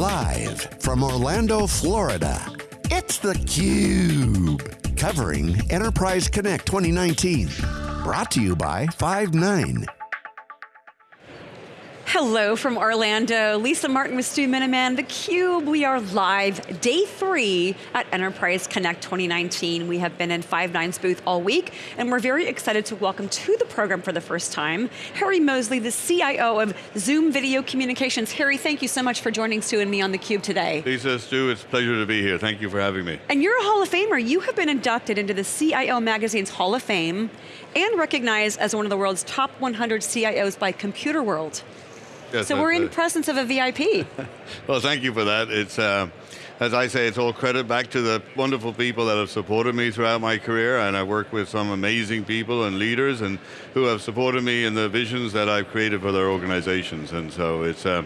Live from Orlando, Florida, it's theCUBE. Covering Enterprise Connect 2019. Brought to you by Five9. Hello from Orlando. Lisa Martin with Stu Miniman, theCUBE. We are live, day three at Enterprise Connect 2019. We have been in Five9's booth all week, and we're very excited to welcome to the program for the first time, Harry Moseley, the CIO of Zoom Video Communications. Harry, thank you so much for joining Stu and me on theCUBE today. Lisa, Stu, it's a pleasure to be here. Thank you for having me. And you're a Hall of Famer. You have been inducted into the CIO Magazine's Hall of Fame and recognized as one of the world's top 100 CIOs by Computerworld. Yes, so we're in presence of a VIP. well, thank you for that. It's, uh, as I say, it's all credit back to the wonderful people that have supported me throughout my career, and I work with some amazing people and leaders and who have supported me in the visions that I've created for their organizations. And so it's, uh,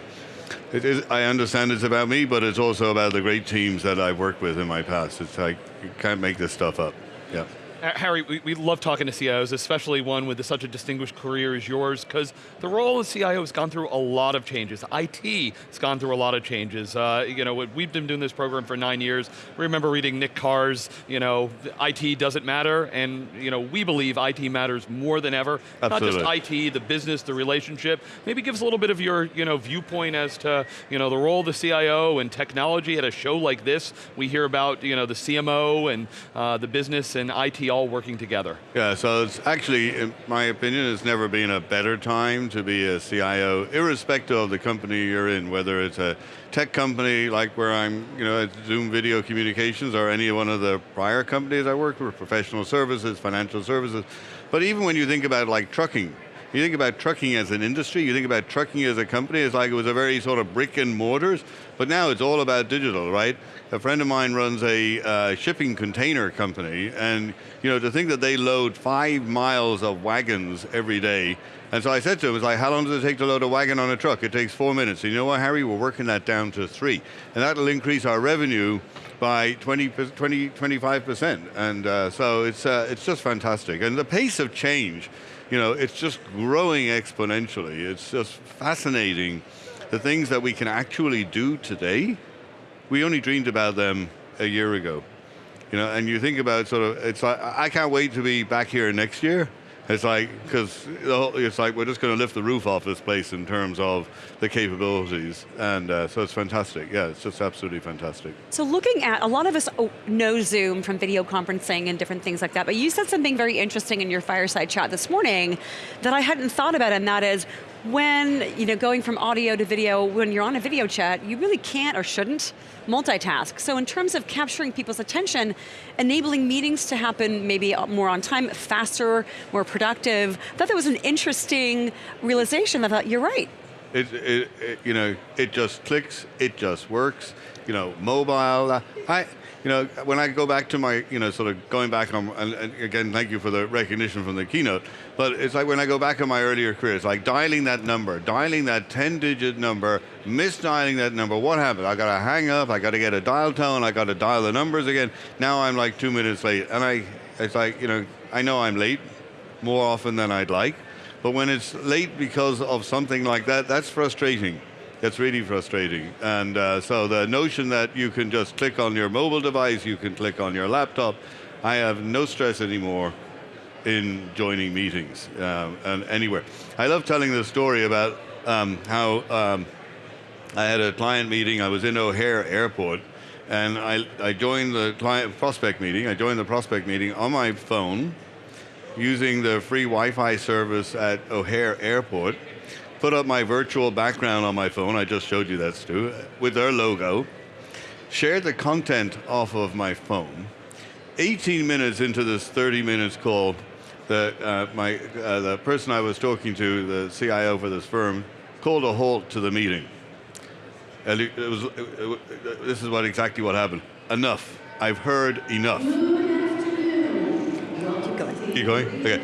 it is, I understand it's about me, but it's also about the great teams that I've worked with in my past. It's like, you can't make this stuff up, yeah. Harry, we, we, love talking to CIOs, especially one with such a distinguished career as yours, because the role of CIO has gone through a lot of changes. IT has gone through a lot of changes. Uh, you know, we've been doing this program for nine years. We remember reading Nick Carr's, you know, IT doesn't matter, and you know, we believe IT matters more than ever. Absolutely. Not just IT, the business, the relationship. Maybe give us a little bit of your, you know, viewpoint as to, you know, the role of the CIO and technology at a show like this. We hear about, you know, the CMO and uh, the business and IT all working together. Yeah, so it's actually, in my opinion, it's never been a better time to be a CIO, irrespective of the company you're in, whether it's a tech company like where I'm, you know, at Zoom Video Communications or any one of the prior companies I worked with, professional services, financial services. But even when you think about like trucking, you think about trucking as an industry, you think about trucking as a company, it's like it was a very sort of brick and mortars, but now it's all about digital, right? A friend of mine runs a uh, shipping container company, and you know, to think that they load five miles of wagons every day, and so I said to him, it's like, how long does it take to load a wagon on a truck? It takes four minutes. And you know what, Harry, we're working that down to three. And that'll increase our revenue by 20, 20 25%. And uh, so it's, uh, it's just fantastic. And the pace of change, you know, it's just growing exponentially. It's just fascinating. The things that we can actually do today, we only dreamed about them a year ago. You know, and you think about sort of, it's like, I can't wait to be back here next year it's like, because it's like we're just going to lift the roof off this place in terms of the capabilities. And uh, so it's fantastic. Yeah, it's just absolutely fantastic. So looking at, a lot of us know Zoom from video conferencing and different things like that, but you said something very interesting in your fireside chat this morning that I hadn't thought about, and that is, when, you know, going from audio to video, when you're on a video chat, you really can't or shouldn't multitask. So in terms of capturing people's attention, enabling meetings to happen maybe more on time, faster, more productive, I thought that was an interesting realization. I thought, you're right. It, it, it, you know, it just clicks, it just works. You know, mobile, uh, I, you know, when I go back to my, you know, sort of going back on, and, and, again, thank you for the recognition from the keynote, but it's like when I go back on my earlier career, it's like dialing that number, dialing that 10 digit number, misdialing that number, what happened? I got to hang up, I got to get a dial tone, I got to dial the numbers again, now I'm like two minutes late, and I, it's like, you know, I know I'm late more often than I'd like, but when it's late because of something like that, that's frustrating. It's really frustrating. And uh, so the notion that you can just click on your mobile device, you can click on your laptop, I have no stress anymore in joining meetings um, and anywhere. I love telling the story about um, how um, I had a client meeting, I was in O'Hare Airport, and I, I joined the client prospect meeting, I joined the prospect meeting on my phone, using the free Wi-Fi service at O'Hare Airport, put up my virtual background on my phone, I just showed you that, Stu, with their logo, shared the content off of my phone. 18 minutes into this 30 minutes call, the, uh, my, uh, the person I was talking to, the CIO for this firm, called a halt to the meeting. And it, was, it, it, this is what exactly what happened. Enough. I've heard enough. Keep going. Keep going? Okay.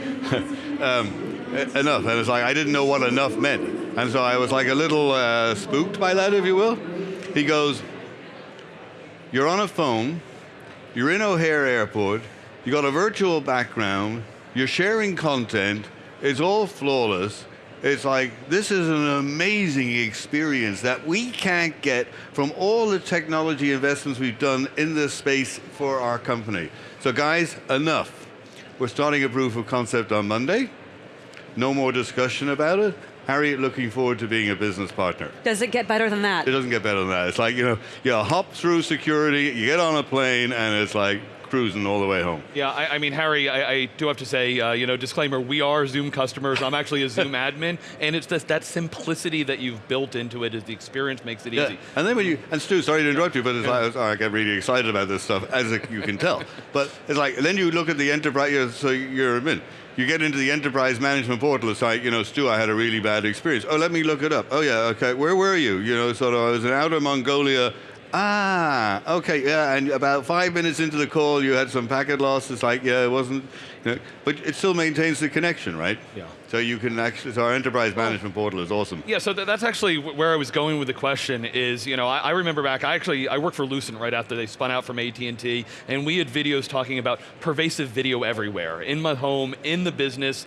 um, enough. And it's like, I didn't know what enough meant. And so I was like a little uh, spooked by that, if you will. He goes, you're on a phone, you're in O'Hare Airport, you got a virtual background, you're sharing content, it's all flawless, it's like this is an amazing experience that we can't get from all the technology investments we've done in this space for our company. So guys, enough. We're starting a proof of concept on Monday. No more discussion about it. Harry, looking forward to being a business partner. Does it get better than that? It doesn't get better than that. It's like, you know, you hop through security, you get on a plane, and it's like cruising all the way home. Yeah, I, I mean, Harry, I, I, do have to say, uh, you know, disclaimer, we are Zoom customers. I'm actually a Zoom admin, and it's just that simplicity that you've built into it as the experience makes it Yeah. easy. And then when you, and Stu, sorry to interrupt you, but it's like, I get really excited about this stuff, as you can tell. But it's like, then you look at the enterprise, you're- so you're admin. You get into the enterprise management portal, it's like, you know, Stu, I had a really bad experience. Oh, let me look it up. Oh yeah, okay, where were you? You know, sort of, I was in outer Mongolia. Ah, okay, yeah, and about five minutes into the call, you had some packet loss. It's like, yeah, it wasn't, you know, but it still maintains the connection, right? Yeah. So you can actually, so our enterprise management portal is awesome. Yeah, so th- that's actually where I was going with the question. Is you know I, I remember back. I actually I worked for Lucent right after they spun out from AT and T, and we had videos talking about pervasive video everywhere in my home, in the business.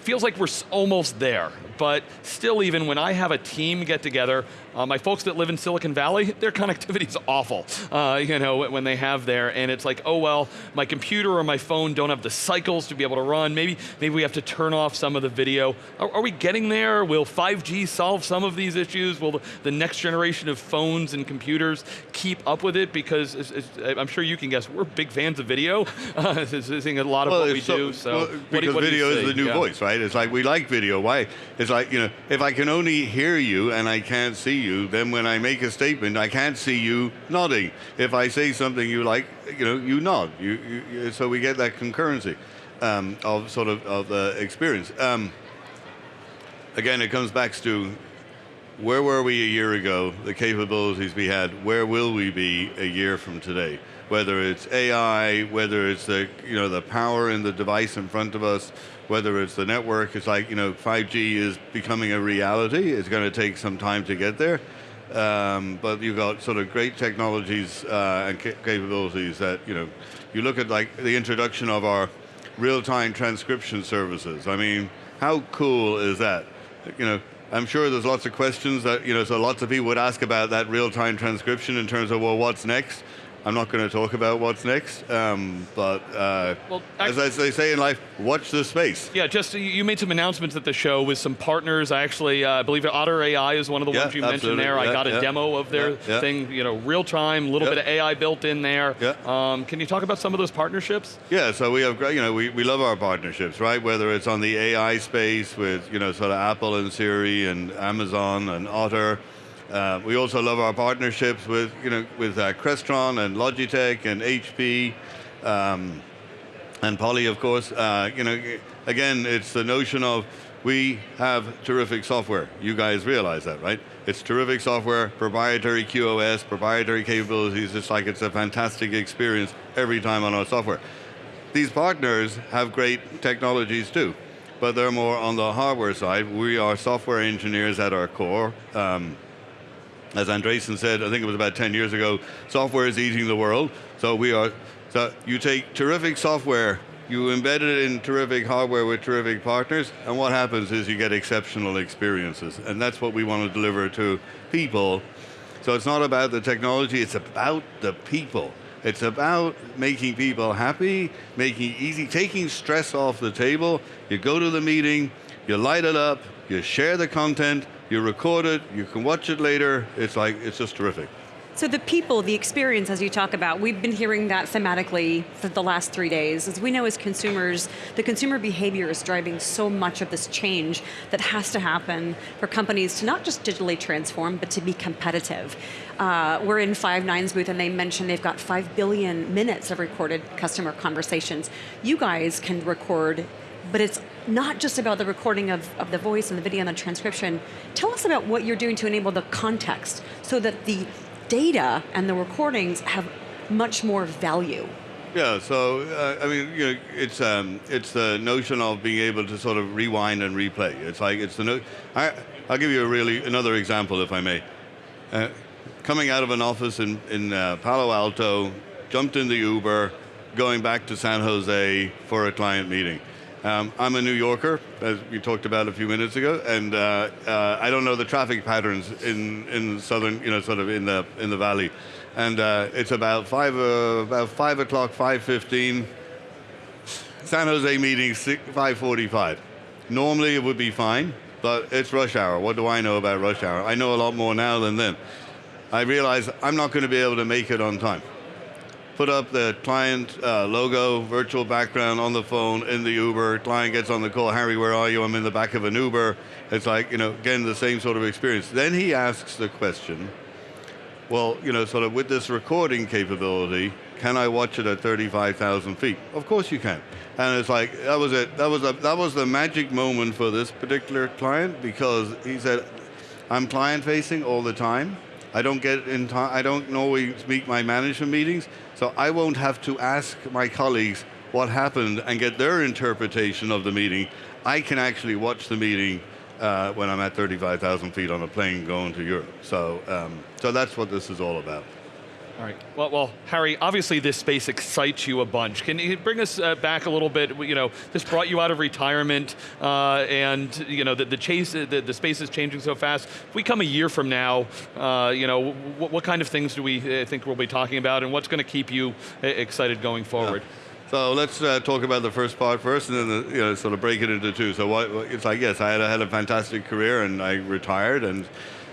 Feels like we're almost there, but still, even when I have a team get together, uh, my folks that live in Silicon Valley, their connectivity is awful. Uh, you know when they have there, and it's like, oh well, my computer or my phone don't have the cycles to be able to run. Maybe maybe we have to turn off some of the video. Are, are we getting there? Will 5G solve some of these issues? Will the, the next generation of phones and computers keep up with it? Because it's, it's, I'm sure you can guess, we're big fans of video. Uh, this is a lot of what we it's do. So well, because what do video is the new Yeah. voice, right? It's like we like video. Why? It's like you know, if I can only hear you and I can't see you, then when I make a statement, I can't see you nodding. If I say something you like, you know, you nod. You, you, you so we get that concurrency um, of sort of of the experience. Um, again, it comes back to where were we a year ago, the capabilities we had, where will we be a year from today? Whether it's AI, whether it's the, you know, the power in the device in front of us, whether it's the network, it's like, you know, 5G is becoming a reality. It's going to take some time to get there. Um, but you've got sort of great technologies uh, and ca- capabilities that, you know, you look at like the introduction of our real-time transcription services. I mean, how cool is that? You know, I'm sure there's lots of questions that, you know, so lots of people would ask about that real-time transcription in terms of, well, what's next? I'm not going to talk about what's next, um, but uh, Well, as, as they say in life, watch the space. Yeah, just you- made some announcements at the show with some partners. I actually uh, believe Otter AI is one of the Yeah, ones you mentioned absolutely. there. I got a yeah. demo of their Yeah, yeah. thing, you know, real time, a little Yeah. bit of AI built in there. Yeah. Um, can you talk about some of those partnerships? Yeah, so we have, great- you know, we, we love our partnerships, right? Whether it's on the AI space with, you know, sort of Apple and Siri and Amazon and Otter. Uh, we also love our partnerships with, you know, with uh, Crestron and Logitech and HP. Um, and Poly, of course, uh, you know, again, it's the notion of we have terrific software. You guys realize that, right? It's terrific software, proprietary QoS, proprietary capabilities. It's like it's a fantastic experience every time on our software. These partners have great technologies too, but they're more on the hardware side. We are software engineers at our core. Um, as Andreessen said, I think it was about 10 years ago, software is eating the world. So we are, so you take terrific software, you embed it in terrific hardware with terrific partners, and what happens is you get exceptional experiences. And that's what we want to deliver to people. So it's not about the technology, it's about the people. It's about making people happy, making easy, taking stress off the table. You go to the meeting, you light it up, you share the content, you record it, you can watch it later. It's like, it's just terrific. So the people, the experience, as you talk about, we've been hearing that thematically for the last three days. As we know as consumers, the consumer behavior is driving so much of this change that has to happen for companies to not just digitally transform, but to be competitive. Uh, we're in Five9's booth and they mentioned they've got five billion minutes of recorded customer conversations. You guys can record but it's not just about the recording of, of the voice and the video and the transcription. Tell us about what you're doing to enable the context so that the data and the recordings have much more value. Yeah, so uh, I mean, you know, it's um, it's the notion of being able to sort of rewind and replay. It's like it's the no. I, I'll give you a really another example, if I may. Uh, coming out of an office in in uh, Palo Alto, jumped in the Uber, going back to San Jose for a client meeting. Um, I'm a New Yorker, as we talked about a few minutes ago, and uh, uh, I don't know the traffic patterns in, in southern, you know, sort of in the in the valley, and uh, it's about five uh, about five o'clock, five fifteen. San Jose meeting five forty-five. Normally it would be fine, but it's rush hour. What do I know about rush hour? I know a lot more now than then. I realize I'm not going to be able to make it on time put up the client uh, logo, virtual background on the phone in the Uber. Client gets on the call, Harry, where are you? I'm in the back of an Uber. It's like, you know, again, the same sort of experience. Then he asks the question, well, you know, sort of with this recording capability, can I watch it at 35,000 feet? Of course you can. And it's like, that was it. That was, a, that was the magic moment for this particular client because he said, I'm client facing all the time. I don't get in time, I don't always meet my management meetings, so I won't have to ask my colleagues what happened and get their interpretation of the meeting. I can actually watch the meeting uh, when I'm at 35,000 feet on a plane going to Europe. So, um, so that's what this is all about. All right. Well, well, Harry, obviously this space excites you a bunch. Can you bring us uh, back a little bit? You know, this brought you out of retirement, uh, and you know the, the chase, the, the, space is changing so fast. If we come a year from now, uh, you know, what, kind of things do we uh, think we'll be talking about, and what's going to keep you uh, excited going forward? Yeah. So let's uh, talk about the first part first, and then the, you know, sort of break it into two. So what, it's like, yes, I had, I had a fantastic career, and I retired, and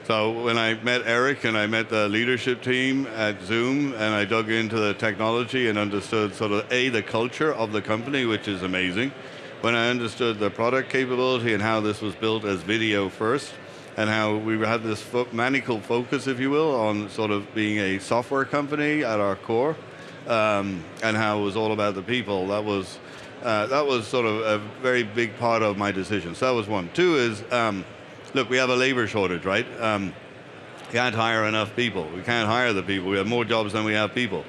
so when I met Eric and I met the leadership team at Zoom and I dug into the technology and understood sort of A, the culture of the company, which is amazing. When I understood the product capability and how this was built as video first, and how we had this fo maniacal focus, if you will, on sort of being a software company at our core, um, and how it was all about the people. That was uh, that was sort of a very big part of my decision. So that was one. Two is um, look, we have a labor shortage, right? Um, can't hire enough people. We can't hire the people. We have more jobs than we have people.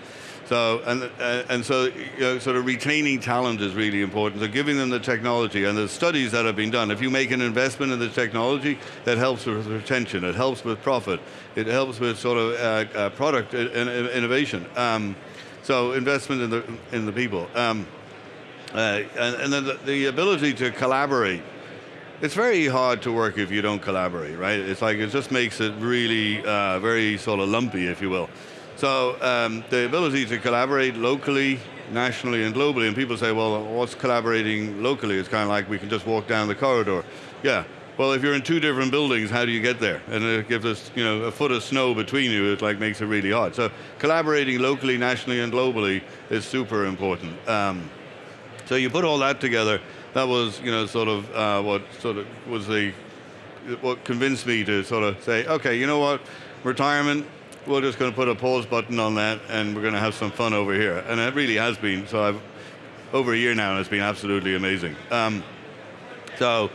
So, and, uh, and so, you know, sort of retaining talent is really important. So giving them the technology and the studies that have been done. If you make an investment in the technology, that helps with retention, it helps with profit, it helps with sort of uh, uh, product innovation. Um, so investment in the, in the people. Um, uh, and, and, then the, the ability to collaborate it's very hard to work if you don't collaborate, right? It's like it just makes it really uh, very sort of lumpy, if you will. So um, the ability to collaborate locally, nationally, and globally, and people say, well, what's collaborating locally? It's kind of like we can just walk down the corridor. Yeah, well, if you're in two different buildings, how do you get there? And it gives us, you know, a foot of snow between you, it like makes it really hard. So collaborating locally, nationally, and globally is super important. Um, so you put all that together, that was, you know, sort of uh, what sort of was the, what convinced me to sort of say, okay, you know what, retirement, we're just going to put a pause button on that and we're going to have some fun over here. And it really has been. So I've, over a year now and it's been absolutely amazing. Um, so,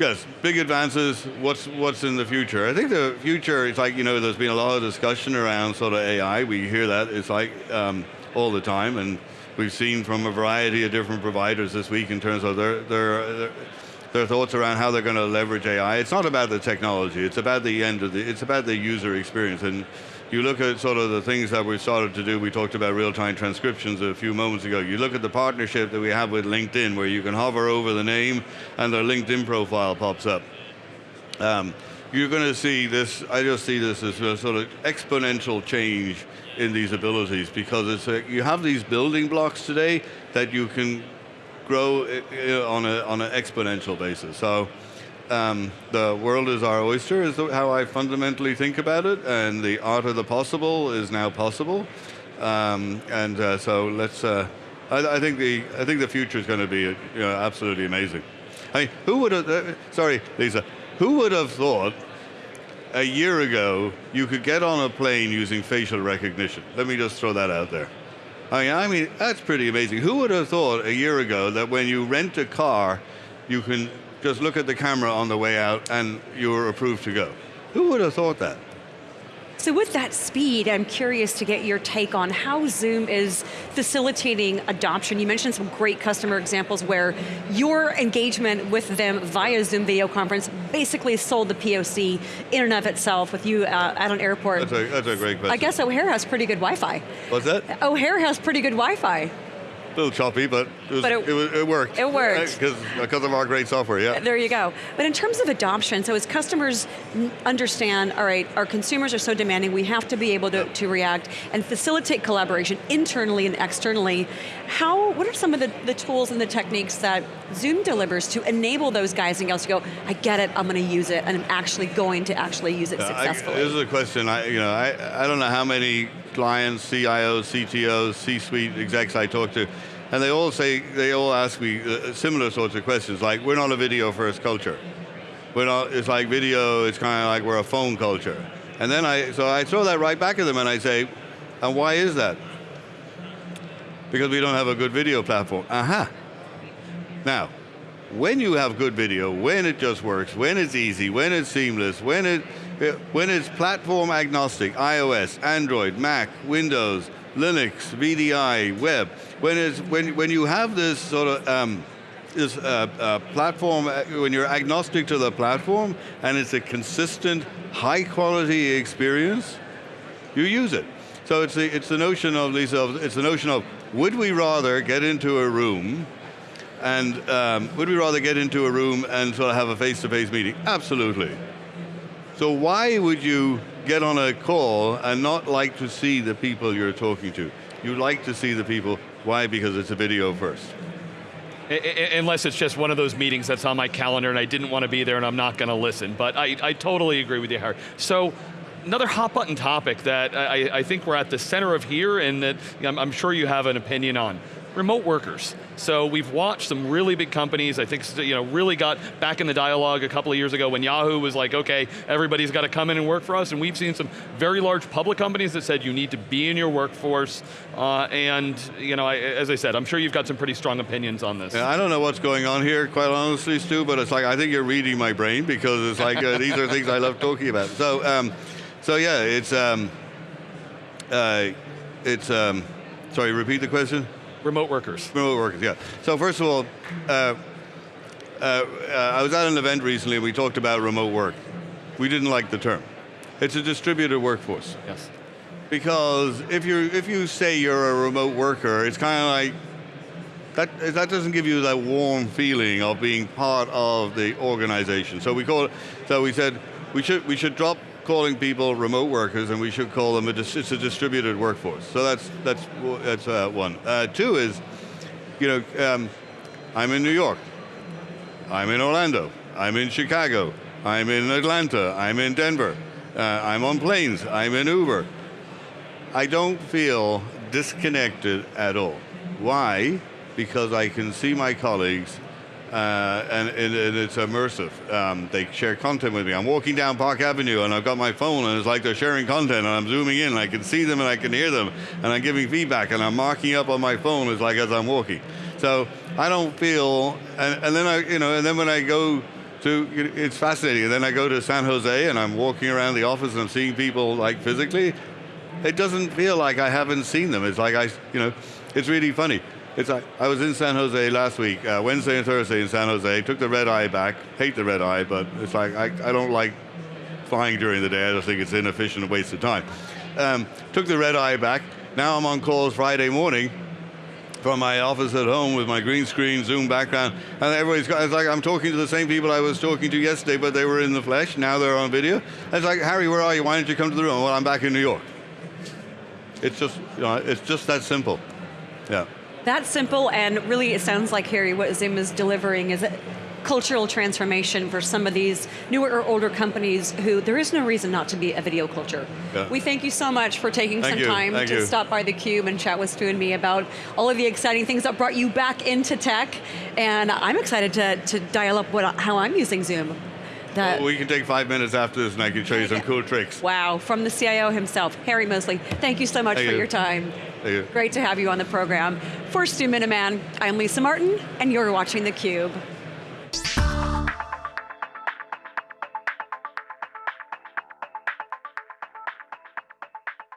yes, big advances, what's, what's in the future? I think the future, is like, you know, there's been a lot of discussion around sort of AI. We hear that, it's like um, all the time. and we've seen from a variety of different providers this week in terms of their, their, their thoughts around how they're going to leverage AI. It's not about the technology, it's about the end of the, it's about the user experience. And you look at sort of the things that we started to do, we talked about real-time transcriptions a few moments ago. You look at the partnership that we have with LinkedIn where you can hover over the name and their LinkedIn profile pops up. Um, you're going to see this, I just see this as a sort of exponential change in these abilities because it's you have these building blocks today that you can grow uh, on, a, on an exponential basis. So um, the world is our oyster is how I fundamentally think about it and the art of the possible is now possible. Um, and uh, so let's, uh, I, I, think the, I think the future is going to be you know, absolutely amazing. I mean, who would have, uh, sorry Lisa, who would have thought a year ago, you could get on a plane using facial recognition. Let me just throw that out there. I mean, I mean, that's pretty amazing. Who would have thought a year ago that when you rent a car, you can just look at the camera on the way out and you're approved to go? Who would have thought that? So with that speed, I'm curious to get your take on how Zoom is facilitating adoption. You mentioned some great customer examples where your engagement with them via Zoom video conference basically sold the POC in and of itself with you uh, at an airport. That's a, that's a great question. I guess O'Hare has pretty good Wi-Fi. What's that? O'Hare has pretty good Wi-Fi. A little choppy, but It, was, But it- it, was, it worked. it worked. Uh, because because uh, of our great software, yeah. There you go. But in terms of adoption, so as customers understand, all right, our consumers are so demanding, we have to be able to, to react and facilitate collaboration internally and externally. How, what are some of the, the tools and the techniques that Zoom delivers to enable those guys and gals to go, I get it, I'm going to use it, and I'm actually going to actually use it uh, I- successfully? this is a question. I, you know, I, I don't know how many clients, CIOs, CTOs, C-suite execs I talk to, and they all say they all ask me uh, similar sorts of questions. Like, we're not a video-first culture. We're not. It's like video. It's kind of like we're a phone culture. And then I, so I throw that right back at them, and I say, and why is that? Because we don't have a good video platform. Aha. Now, when you have good video, when it just works, when it's easy, when it's seamless, when it when it's platform agnostic, iOS, Android, Mac, Windows, Linux, VDI, web, when it's when when you have this sort of um, this uh, uh, platform, uh, when you're agnostic to the platform, and it's a consistent, high quality experience, you use it. So it's the, it's the notion of, Lisa, it's the notion of, would we rather get into a room and um, would we rather get into a room and sort of have a face-to-face meeting? Absolutely. So why would you get on a call and not like to see the people you're talking to? You like to see the people, why? Because it's a video first. Unless it's just one of those meetings that's on my calendar and I didn't want to be there and I'm not going to listen. But I, I totally agree with you, Harry. So, another hot button topic that I, I think we're at the center of here and that I'm, I'm sure you have an opinion on. Remote workers. So we've watched some really big companies, I think you know, really got back in the dialogue a couple of years ago when Yahoo was like, okay, everybody's got to come in and work for us, and we've seen some very large public companies that said you need to be in your workforce, uh, and you know, I, as I said, I'm sure you've got some pretty strong opinions on this. Yeah, I don't know what's going on here, quite honestly, Stu, but it's like, I think you're reading my brain because it's like, uh, these are things I love talking about. So, um, so yeah, it's, um, uh, it's, um, sorry, repeat the question? Remote workers. Remote workers, yeah. So first of all, uh, uh, uh, I was at an event recently and we talked about remote work. We didn't like the term. It's a distributed workforce. Yes. Because if you if you say you're a remote worker, it's kind of like that that doesn't give you that warm feeling of being part of the organization. So we call it. So we said we should we should drop calling people remote workers and we should call them a it's a distributed workforce. So that's that's that's uh, one. Uh, two is, you know, um, I'm in New York. I'm in Orlando. I'm in Chicago. I'm in Atlanta. I'm in Denver. Uh, I'm on planes. I'm in Uber. I don't feel disconnected at all. Why? Because I can see my colleagues uh, and, it's immersive. Um, they share content with me. I'm walking down Park Avenue and I've got my phone and it's like they're sharing content and I'm zooming in and I can see them and I can hear them and I'm giving feedback and I'm marking up on my phone as like as I'm walking. So I don't feel, and, and then I, you know, and then when I go to, it's fascinating. And then I go to San Jose and I'm walking around the office and I'm seeing people like physically. It doesn't feel like I haven't seen them. It's like I, you know, it's really funny. It's like I was in San Jose last week, uh, Wednesday and Thursday in San Jose. Took the red eye back. Hate the red eye, but it's like I, I don't like flying during the day. I just think it's inefficient, a waste of time. Um, took the red eye back. Now I'm on calls Friday morning from my office at home with my green screen, Zoom background, and everybody's got, it's like I'm talking to the same people I was talking to yesterday, but they were in the flesh, now they're on video. And it's like, Harry, where are you? Why don't you come to the room? Well, I'm back in New York. It's just, you know, it's just that simple. Yeah. That simple, and really it sounds like, Harry, what Zoom is delivering is a cultural transformation for some of these newer or older companies who there is no reason not to be a video culture. Yeah. We thank you so much for taking Thank some you, time thank to you. stop by theCUBE and chat with Stu and me about all of the exciting things that brought you back into tech. And I'm excited to, to dial up what, how I'm using Zoom. That- We can take five minutes after this and I can show you some cool tricks. Wow, from the CIO himself, Harry Moseley. Thank you so much Thank for you. your time. Great to have you on the program. For Stu Miniman, I'm Lisa Martin, and you're watching theCUBE.